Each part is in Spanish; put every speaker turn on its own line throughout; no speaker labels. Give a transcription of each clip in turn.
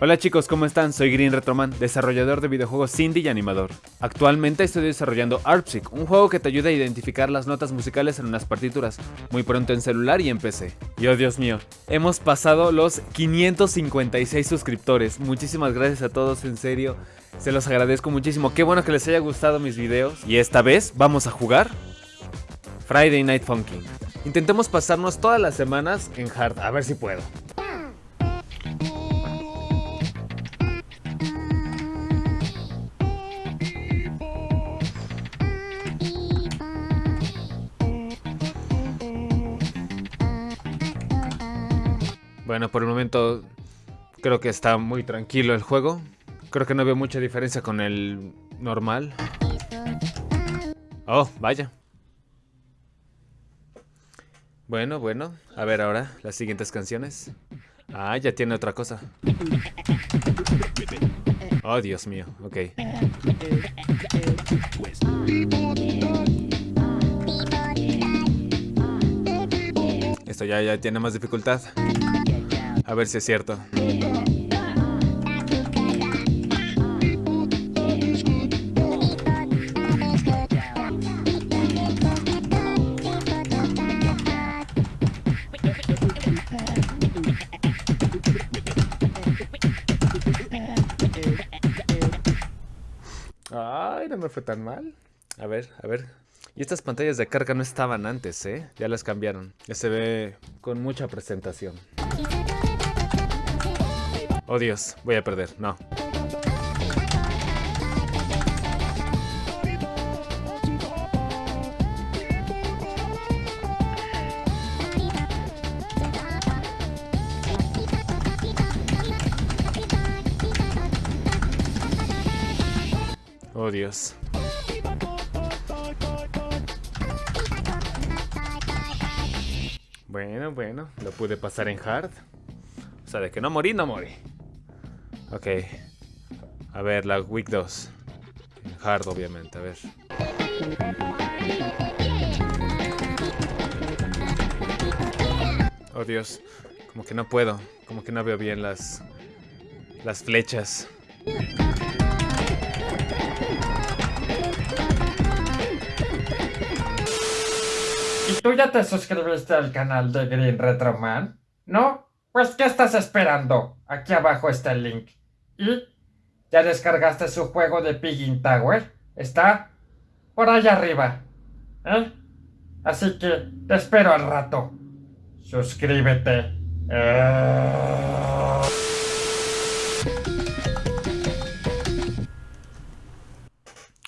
Hola chicos, ¿cómo están? Soy Green Retroman, desarrollador de videojuegos indie y animador. Actualmente estoy desarrollando ARPSIC, un juego que te ayuda a identificar las notas musicales en unas partituras, muy pronto en celular y en PC. Y oh Dios mío, hemos pasado los 556 suscriptores. Muchísimas gracias a todos, en serio. Se los agradezco muchísimo. Qué bueno que les haya gustado mis videos. Y esta vez vamos a jugar Friday Night Funkin'. Intentemos pasarnos todas las semanas en hard, a ver si puedo. Bueno, por el momento creo que está muy tranquilo el juego. Creo que no veo mucha diferencia con el normal. Oh, vaya. Bueno, bueno. A ver ahora las siguientes canciones. Ah, ya tiene otra cosa. Oh, Dios mío. Ok. Esto ya, ya tiene más dificultad. A ver si es cierto. Ay, no me fue tan mal. A ver, a ver. Y estas pantallas de carga no estaban antes, ¿eh? Ya las cambiaron. Ya se ve con mucha presentación. Oh Dios, voy a perder. No. Oh Dios. Bueno, bueno, lo pude pasar en hard. O sea, de que no morí, no morí. Ok. A ver, la week 2. En hard, obviamente, a ver. Oh Dios, como que no puedo. Como que no veo bien las, las flechas.
¿Y tú ya te suscribiste al canal de Green Retroman? ¿No? Pues ¿qué estás esperando? Aquí abajo está el link. ¿Y? ¿Ya descargaste su juego de Piggin Tower? Está por allá arriba. ¿Eh? Así que te espero al rato. Suscríbete.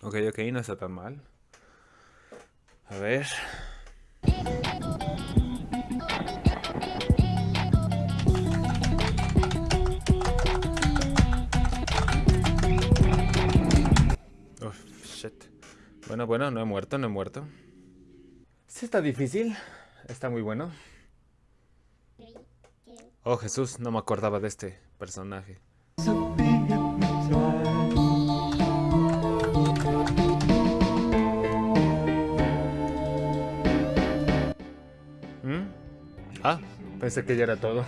Ok, ok, no está tan mal. A ver. Bueno, bueno, no he muerto, no he muerto. Sí está difícil. Está muy bueno. Oh, Jesús, no me acordaba de este personaje. ¿Mm? Ah, pensé que ya era todo.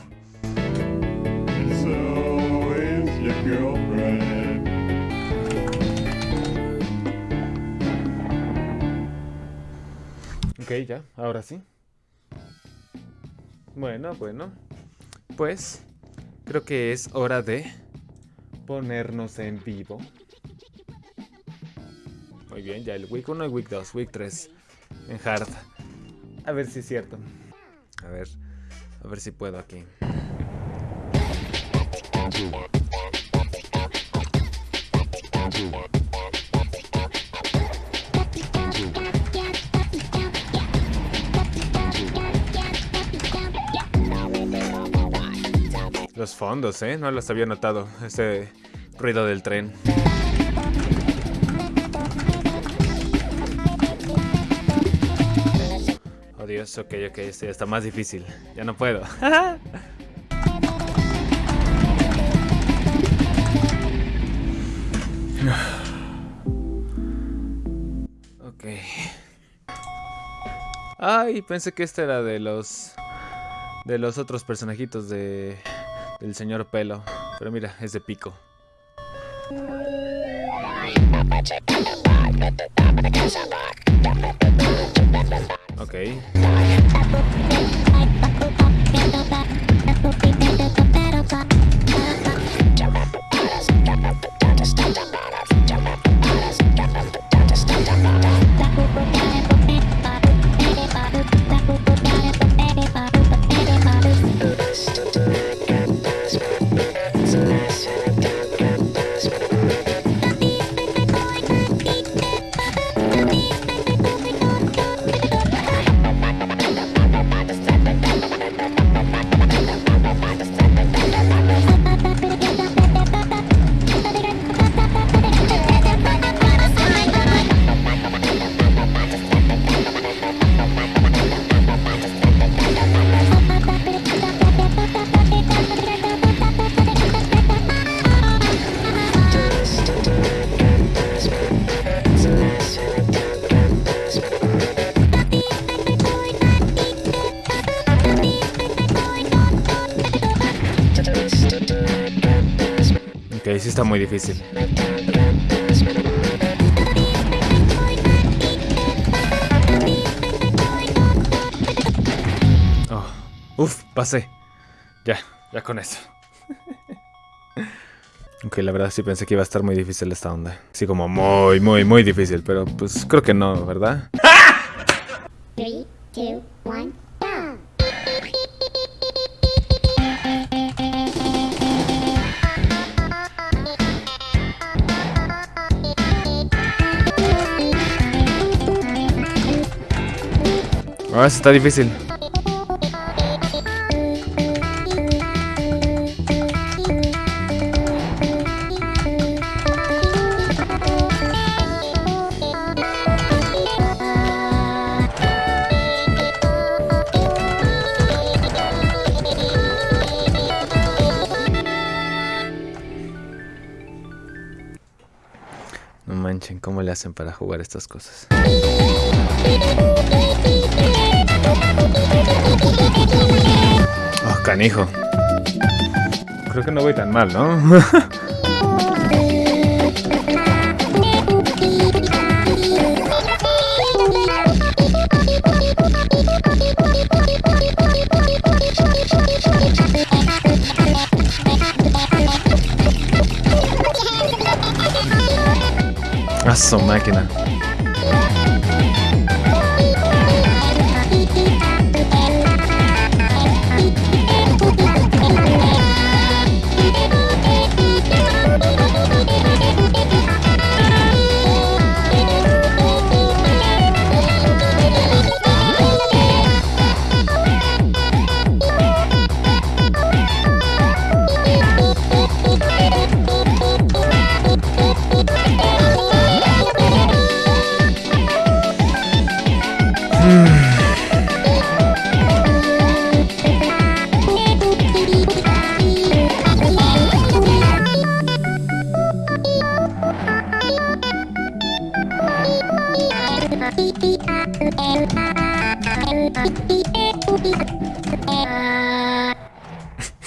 Ya, ahora sí. Bueno, bueno. Pues creo que es hora de ponernos en vivo. Muy bien, ya el week 1 y week 2, week 3 en hard. A ver si es cierto. A ver, a ver si puedo aquí. Los fondos, ¿eh? No los había notado. Ese ruido del tren. Oh Dios, ok, ok, este ya está más difícil. Ya no puedo. ok. Ay, pensé que este era de los... De los otros personajitos de... Del señor pelo. Pero mira, es de pico. Ok. Ok, sí está muy difícil. Oh. Uf, pasé. Ya, ya con eso. Ok, la verdad sí pensé que iba a estar muy difícil esta onda. Sí, como muy, muy, muy difícil, pero pues creo que no, ¿verdad?
3, 2, 1.
Ah, está difícil. No manchen, ¿cómo le hacen para jugar estas cosas? Oh, canijo. Creo que no voy tan mal, ¿no? Su máquina.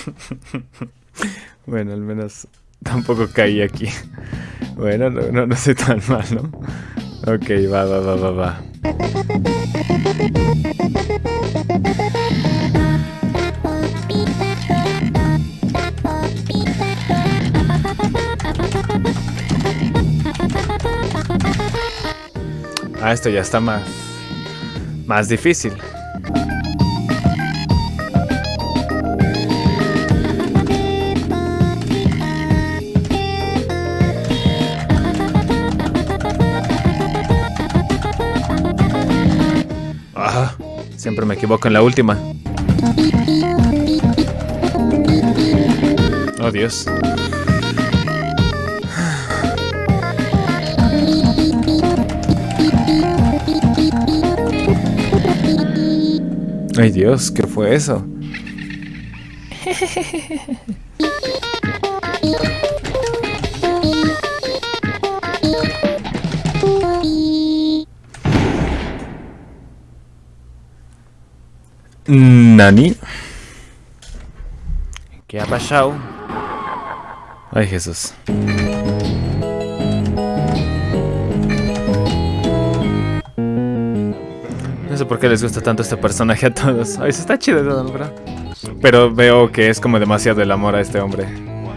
Bueno, al menos tampoco caí aquí. Bueno, no, no, no soy tan mal, ¿no? Ok, va, va, va, va, va. Ah, esto ya está más... Más difícil. Ah, siempre me equivoco en la última. Oh, Dios. Ay, Dios, ¿qué fue eso? ¿Nani? ¿Qué ha pasado? Ay, Jesús. Sé por qué les gusta tanto este personaje a todos. Ay, se está chido, ¿verdad? Pero veo que es como demasiado el amor a este hombre.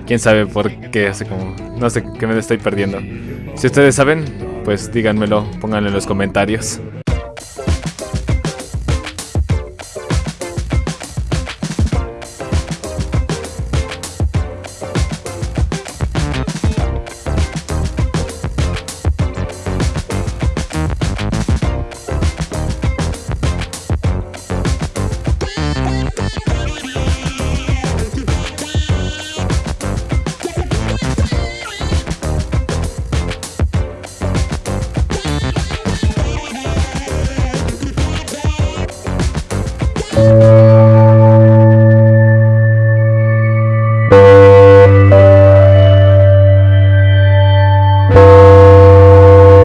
Quién sabe por qué hace como. No sé qué me estoy perdiendo. Si ustedes saben, pues díganmelo, pónganlo en los comentarios.